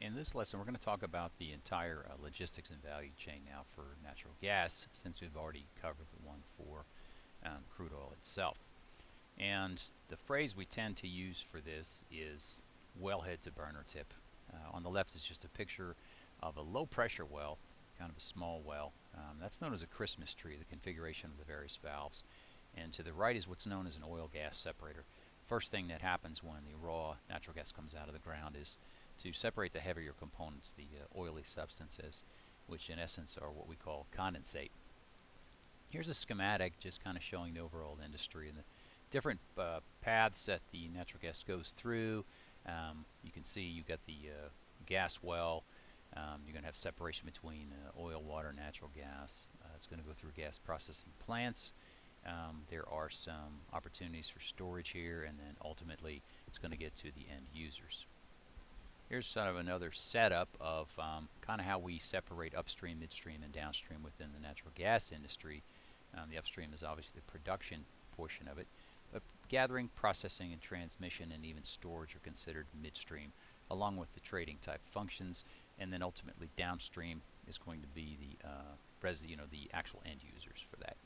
In this lesson we're going to talk about the entire uh, logistics and value chain now for natural gas since we've already covered the one for um, crude oil itself. And the phrase we tend to use for this is wellhead to burner tip. Uh, on the left is just a picture of a low pressure well, kind of a small well. Um, that's known as a Christmas tree, the configuration of the various valves. And to the right is what's known as an oil gas separator. First thing that happens when the raw natural gas comes out of the ground is to separate the heavier components, the uh, oily substances, which in essence are what we call condensate. Here's a schematic just kind of showing the overall industry and the different uh, paths that the natural gas goes through. Um, you can see you've got the uh, gas well. Um, you're going to have separation between uh, oil, water, natural gas. Uh, it's going to go through gas processing plants. Um, there are some opportunities for storage here, and then ultimately it's going to get to the end users. Here's sort of another setup of um, kind of how we separate upstream, midstream, and downstream within the natural gas industry. Um, the upstream is obviously the production portion of it, but gathering, processing, and transmission, and even storage are considered midstream, along with the trading type functions, and then ultimately downstream is going to be the uh, you know the actual end users for that.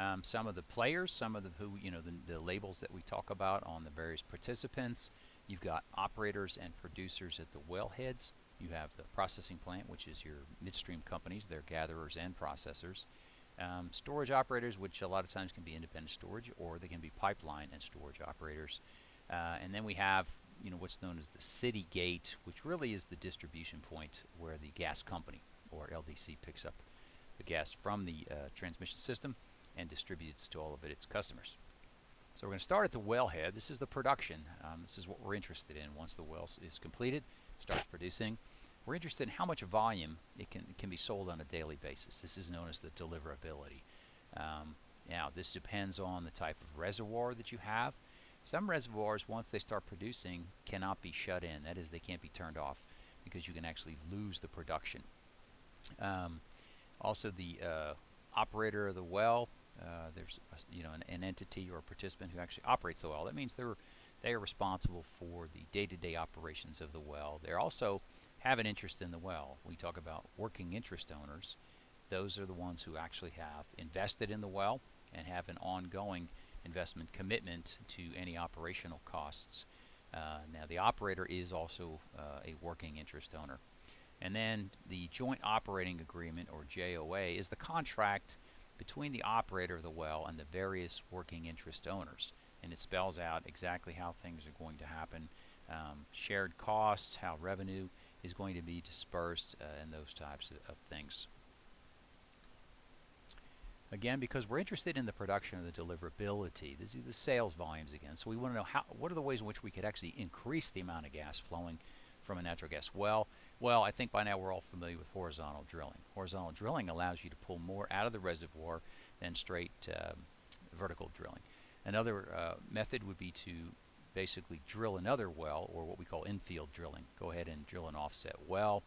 Um, some of the players, some of the who you know the, the labels that we talk about on the various participants. You've got operators and producers at the wellheads. You have the processing plant, which is your midstream companies. They're gatherers and processors. Um, storage operators, which a lot of times can be independent storage, or they can be pipeline and storage operators. Uh, and then we have, you know, what's known as the city gate, which really is the distribution point where the gas company, or LDC, picks up the gas from the uh, transmission system and distributes to all of it, its customers. So we're going to start at the wellhead. This is the production. Um, this is what we're interested in. Once the well is completed, starts producing, we're interested in how much volume it can, can be sold on a daily basis. This is known as the deliverability. Um, now, this depends on the type of reservoir that you have. Some reservoirs, once they start producing, cannot be shut in. That is, they can't be turned off because you can actually lose the production. Um, also, the uh, operator of the well uh, there's you know an, an, entity or a participant who actually operates the well. That means they're they are responsible for the day-to-day -day operations of the well. They also have an interest in the well. We talk about working interest owners. Those are the ones who actually have invested in the well and have an ongoing investment commitment to any operational costs. Uh, now the operator is also uh, a working interest owner. And then the joint operating agreement or JOA is the contract between the operator of the well and the various working interest owners. And it spells out exactly how things are going to happen, um, shared costs, how revenue is going to be dispersed, uh, and those types of, of, things. Again, because we're interested in the production of the deliverability, this is the sales volumes again. So we want to know how, what are the ways in which we could actually increase the amount of gas flowing from a natural gas well? Well, I think by now we're all familiar with horizontal drilling. Horizontal drilling allows you to pull more out of the reservoir than straight um, vertical drilling. Another uh, method would be to basically drill another well, or what we call infill drilling. Go ahead and drill an offset well.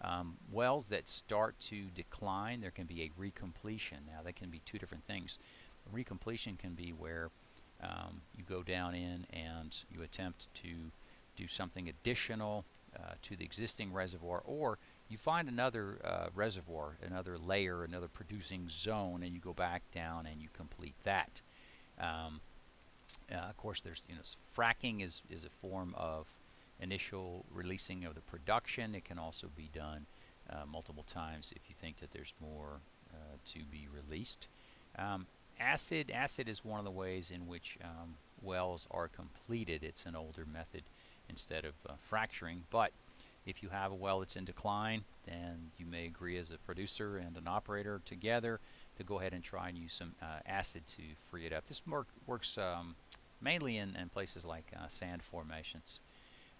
Um, wells that start to decline, there can be a recompletion. Now, that can be two different things. A recompletion can be where um, you go down in and you attempt to do something additional uh, to the existing reservoir, or you find another uh, reservoir, another layer, another producing zone, and you go back down and you complete that. Um, uh, of course, there's you know fracking is is a form of initial releasing of the production. It can also be done uh, multiple times if you think that there's more uh, to be released. Um, acid acid is one of the ways in which um, wells are completed. It's an older method instead of uh, fracturing. But if you have a well that's in decline, then you may agree as a producer and an operator together to go ahead and try and use some uh, acid to free it up. This work, works um, mainly in, in, places like uh, sand formations.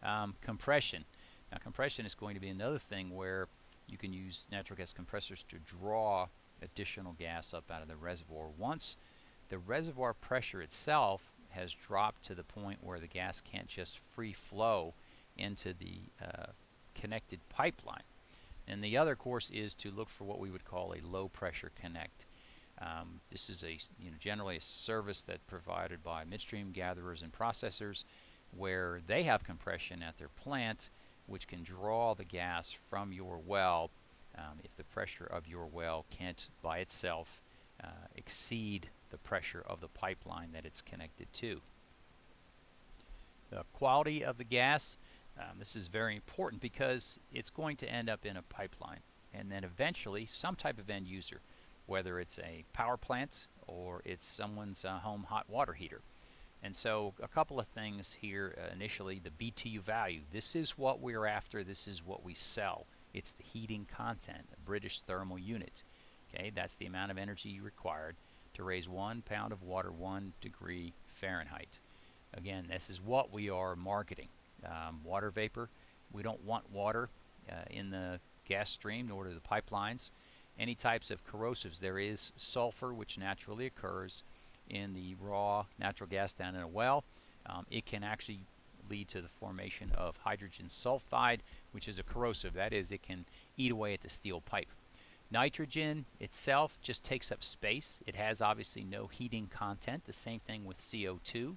Um, compression. Now compression is going to be another thing where you can use natural gas compressors to draw additional gas up out of the reservoir. Once the reservoir pressure itself has dropped to the point where the gas can't just free flow into the uh, connected pipeline. And the other course is to look for what we would call a low pressure connect. Um, this is a you know generally a service that's provided by midstream gatherers and processors where they have compression at their plant which can draw the gas from your well um, if the pressure of your well can't by itself uh, exceed the pressure of the pipeline that it's connected to. The quality of the gas, um, this is very important because it's going to end up in a pipeline and then eventually some type of end user, whether it's a power plant or it's someone's uh, home hot water heater. And so a couple of things here uh, initially, the BTU value. This is what we're after, this is what we sell. It's the heating content, a British thermal unit. Okay, that's the amount of energy required to raise one pound of water one degree Fahrenheit. Again, this is what we are marketing. Um, water vapor, we don't want water uh, in the gas stream nor to the pipelines. Any types of corrosives, there is sulfur which naturally occurs in the raw natural gas down in a well. Um, it can actually lead to the formation of hydrogen sulfide, which is a corrosive. That is, it can eat away at the steel pipe. Nitrogen itself just takes up space. It has obviously no heating content. The same thing with CO2.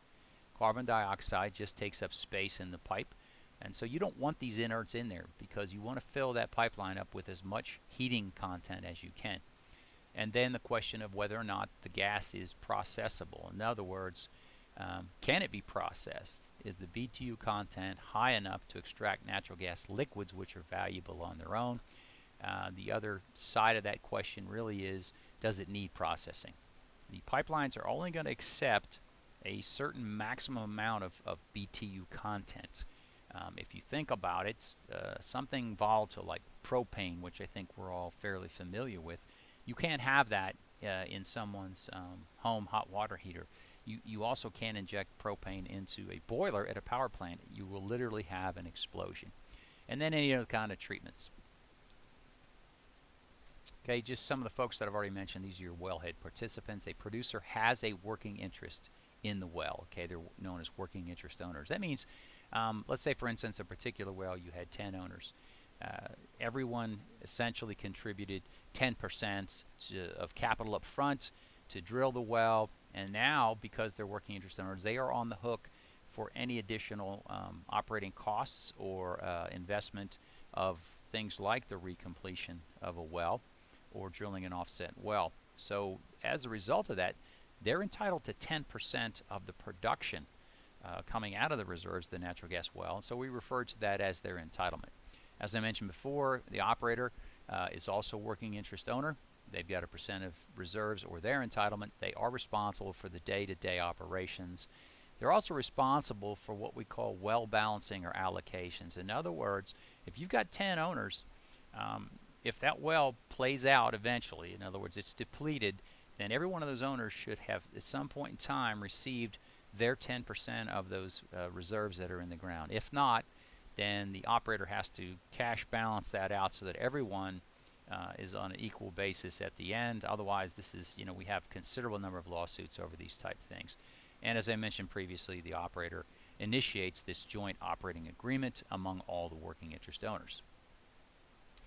Carbon dioxide just takes up space in the pipe. And so you don't want these inerts in there because you want to fill that pipeline up with as much heating content as you can. And then the question of whether or not the gas is processable. In other words, um, can it be processed? Is the BTU content high enough to extract natural gas liquids which are valuable on their own? Uh, the other side of that question really is, does it need processing? The pipelines are only going to accept a certain maximum amount of, of BTU content. Um, if you think about it, uh, something volatile like propane, which I think we're all fairly familiar with, you can't have that uh, in someone's um, home hot water heater. You, you also can't inject propane into a boiler at a power plant. You will literally have an explosion. And then any other kind of treatments. Okay, just some of the folks that I've already mentioned, these are your wellhead participants. A producer has a working interest in the well. Okay, they're known as working interest owners. That means, um, let's say for instance, a particular well you had 10 owners. Uh, everyone essentially contributed 10% of capital up front to drill the well, and now because they're working interest owners, they are on the hook for any additional um, operating costs or uh, investment of things like the recompletion of a well or drilling an offset well. So as a result of that, they're entitled to 10% of the production uh, coming out of the reserves the natural gas well. So we refer to that as their entitlement. As I mentioned before, the operator uh, is also working interest owner. They've got a percent of reserves or their entitlement. They are responsible for the day-to-day -day operations. They're also responsible for what we call well balancing or allocations. In other words, if you've got 10 owners, um, if that well plays out eventually, in other words, it's depleted, then every one of those owners should have at some point in time received their 10% of those uh, reserves that are in the ground. If not, then the operator has to cash balance that out so that everyone uh, is on an equal basis at the end. Otherwise, this is, you know, we have considerable number of lawsuits over these type things. And as I mentioned previously, the operator initiates this joint operating agreement among all the working interest owners.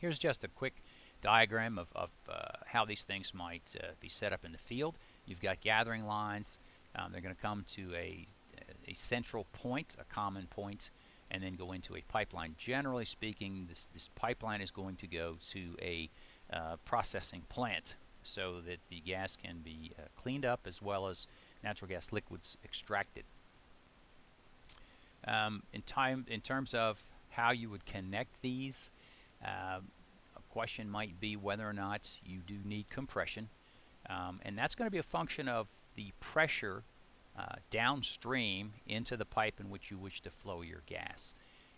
Here's just a quick diagram of, of uh, how these things might uh, be set up in the field. You've got gathering lines. Um, they're going to come to a, a central point, a common point, and then go into a pipeline. Generally speaking, this, this pipeline is going to go to a uh, processing plant so that the gas can be uh, cleaned up as well as natural gas liquids extracted. Um, in time, in terms of how you would connect these, uh, a question might be whether or not you do need compression, um, and that's going to be a function of the pressure uh, downstream into the pipe in which you wish to flow your gas.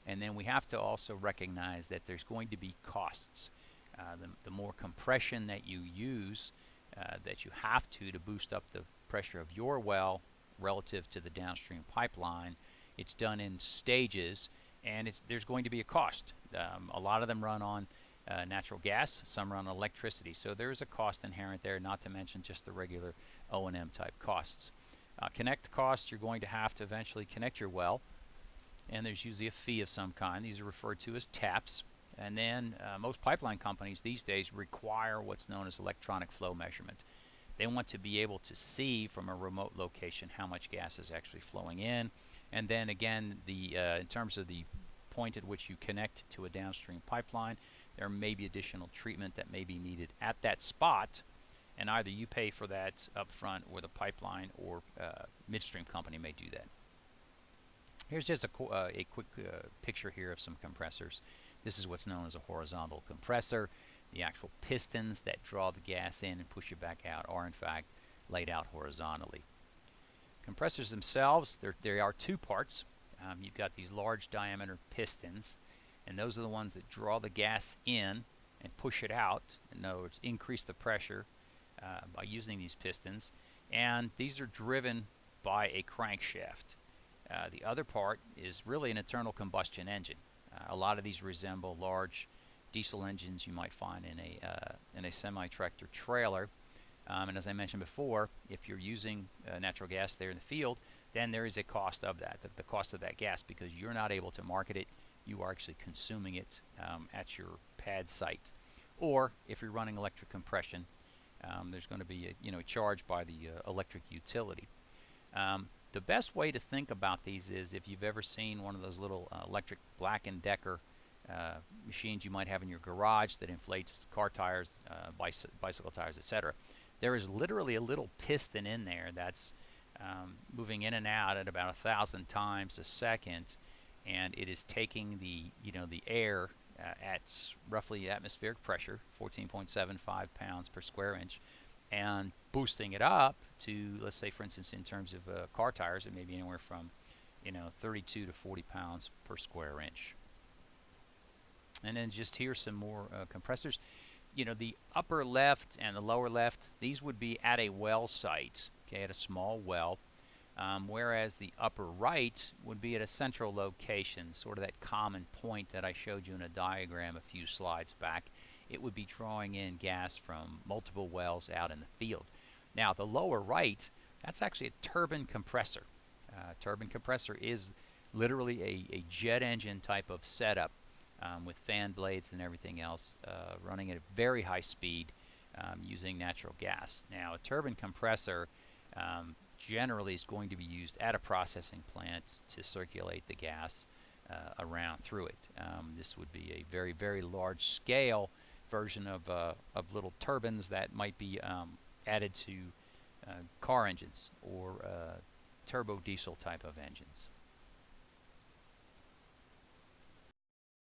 And then we have to also recognize that there's going to be costs. Uh, the, the, more compression that you use, uh, that you have to to boost up the pressure of your well relative to the downstream pipeline, it's done in stages and it's, there's going to be a cost. Um, a lot of them run on uh, natural gas, some run on electricity, so there's a cost inherent there, not to mention just the regular O&M type costs. Uh, connect costs, you're going to have to eventually connect your well, and there's usually a fee of some kind. These are referred to as taps. And then uh, most pipeline companies these days require what's known as electronic flow measurement. They want to be able to see from a remote location how much gas is actually flowing in. And then again, the uh, in terms of the point at which you connect to a downstream pipeline. There may be additional treatment that may be needed at that spot, and either you pay for that up front or the pipeline or uh, midstream company may do that. Here's just a, uh, a quick uh, picture here of some compressors. This is what's known as a horizontal compressor. The actual pistons that draw the gas in and push it back out are in fact laid out horizontally. Compressors themselves, they are two parts. Um, you've got these large diameter pistons, and those are the ones that draw the gas in and push it out. In other words, increase the pressure uh, by using these pistons. And these are driven by a crankshaft. Uh, the other part is really an internal combustion engine. Uh, a lot of these resemble large diesel engines you might find in a uh, in a semi-tractor trailer. Um, and as I mentioned before, if you're using uh, natural gas there in the field, then there is a cost of that, the, the, cost of that gas, because you're not able to market it. You are actually consuming it um, at your pad site. Or if you're running electric compression, um, there's going to be a you know charge by the uh, electric utility. Um, the best way to think about these is if you've ever seen one of those little uh, electric Black & Decker uh, machines you might have in your garage that inflates car tires, uh, bicy bicycle tires, etc. There is literally a little piston in there that's um, moving in and out at about a thousand times a second, and it is taking the you know the air uh, at roughly atmospheric pressure, 14.75 pounds per square inch, and boosting it up to, let's say, for instance, in terms of uh, car tires, it may be anywhere from, you know, 32 to 40 pounds per square inch. And then just here some more uh, compressors. You know, the upper left and the lower left, these would be at a well site, okay, at a small well. Um, whereas the upper right would be at a central location, sort of that common point that I showed you in a diagram a few slides back it would be drawing in gas from multiple wells out in the field. Now the lower right, that's actually a turbine compressor. Uh, turbine compressor is literally a, a, jet engine type of setup um, with fan blades and everything else uh, running at a very high speed um, using natural gas. Now a turbine compressor um, generally is going to be used at a processing plant to circulate the gas uh, around through it. Um, this would be a very, very large scale version of, uh, of little turbines that might be um, added to uh, car engines or uh, turbo diesel type of engines.